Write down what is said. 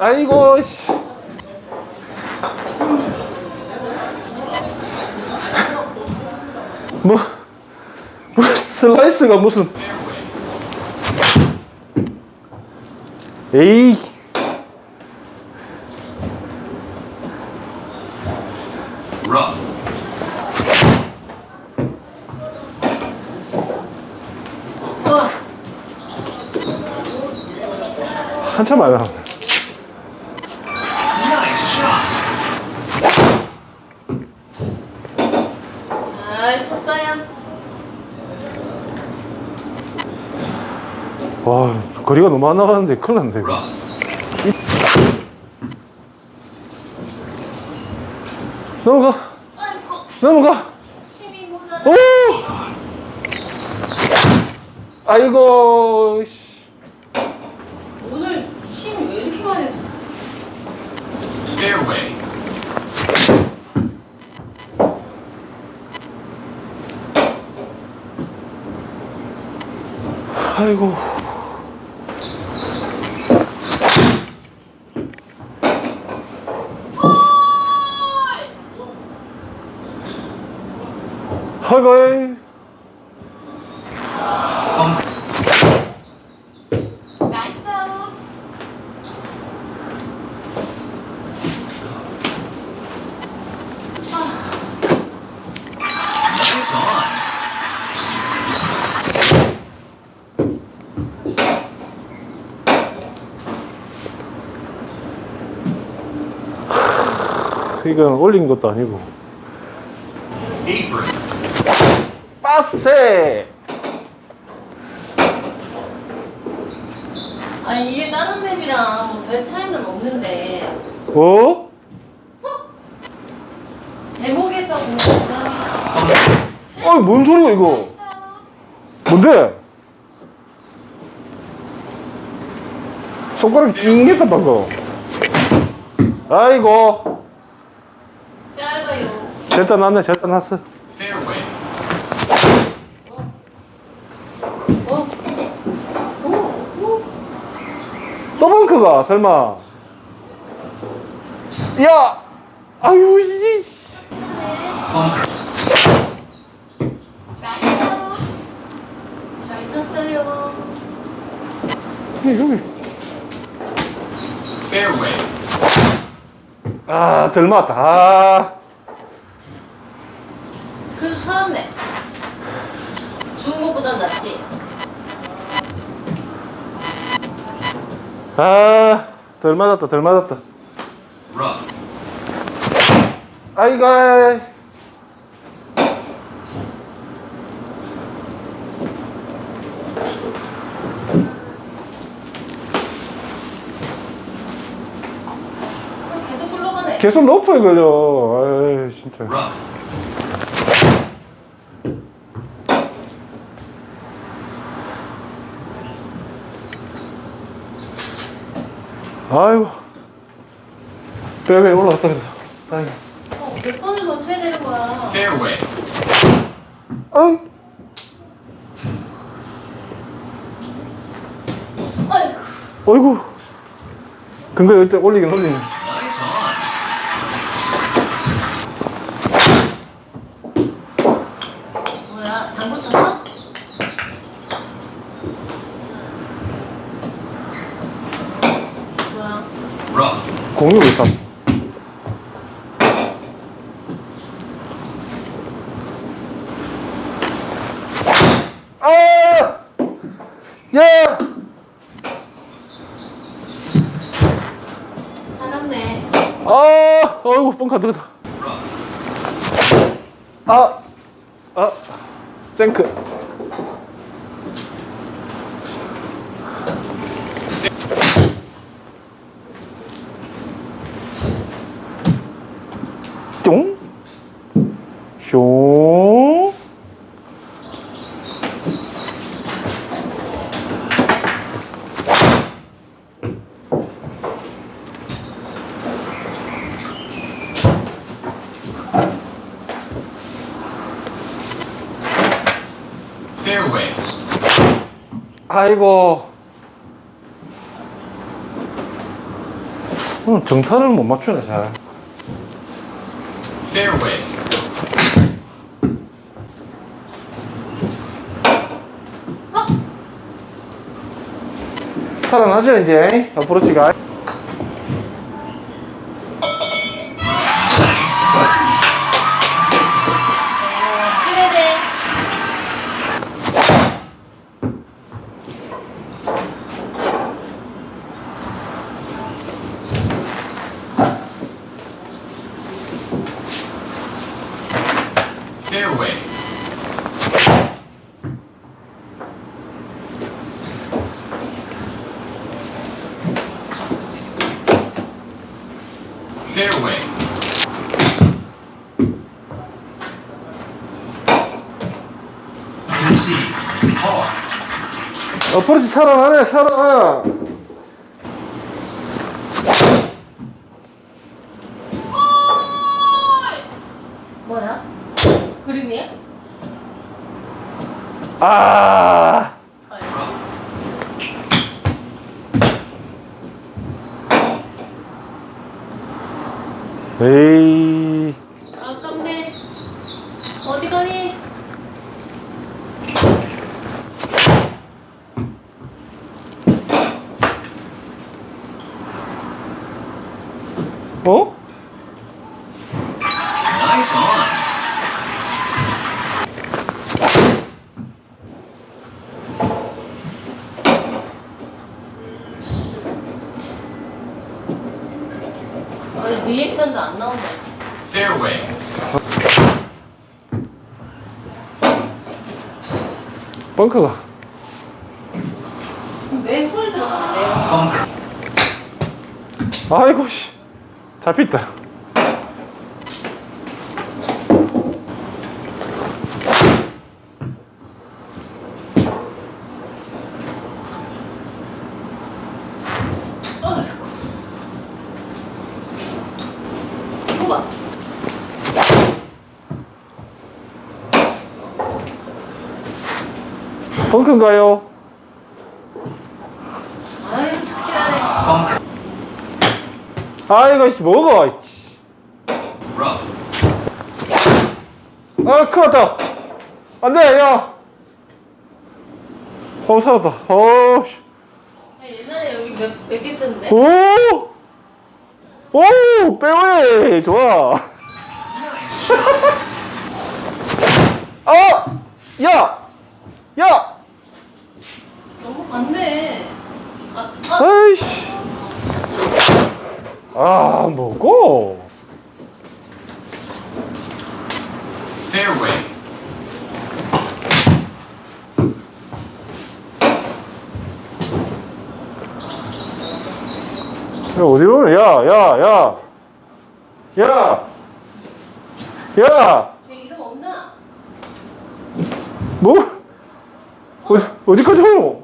아이고 씨. 뭐, 뭐 슬라이스가 무슨 에이. 한참 많이 나왔네 Nice shot. 잘 쳤어요. 와 거리가 너무 안 나가는데 큰일 났네 이거. 넘어가 아이고, 넘어가. 오 아이고 씨. 오늘 힘이 왜 이렇게 많이 나? Fairway. 아이고 on. 이건 올린 것도 아니고. 빠세. 아니 이게 다른 맵이랑 뭐별 차이는 없는데. 어? 제목에서 부담이 어이 뭔 소리야 이거? 뭔데? 손가락이 찡겼다 방금. 아이고. 짧아요. 절대 났네 절대 났어 Fairway. 어? 오, 오. 또 벙커가 설마 야 아유 이씨 잘 쳤어요. 여기 여기 Fairway. 아덜 맞다 아, 그래도 살았네. 아, 덜 맞았다 덜 맞았다 Rough. 아이고 계속 굴러가네. 계속 높아요 그죠 아이 진짜 아이고 빼빼 올라갔다 그래서 다행이다 어, 몇 번을 더 쳐야 되는 거야. Fairway. 아이 아이고. 어이구 근데 일단 올리긴 올리네 Nice on. 뭐야? 당구 쳤어? 뭐야? Rough. 공이 왜 있다 아! 야! 살았네. 아! 어이구 뻥카 들어갔다. 아! 아! 생크 쫑! 숑! Fairway. 아이고 어, 정타를 못 맞추네, 잘. Fairway. 살아나죠, 이제. 어프로치가. Fairway. Fairway. Concede. Par. 어프로치 살아나네, 살아나. 뭐야? 그림이야? 아. 에이. 아깝네. 어디 가니? 어? Nice on. 어, 리액션도 안 나온다. Fairway. 벙커가. 왜홀 들어가는데요? 아이고, 씨. 잡혔다. 벙커인가요? 아유. Bunker. 아이고, 씨, 먹어. 아, 큰일 났다. 안 돼, 야. 어, 살았다. 어, 옛날에 여기 몇, 몇개 쳤는데? 오! 오! 빼웨이! 좋아. 아! 야! 야! 너무 많네. 아, 아, 아이씨. 아, 뭐고? Fairway. 야, 어디 보면, 야, 야, 야. 야! 야! 제 이름 없나? 뭐? 어디, 어디까지 오노?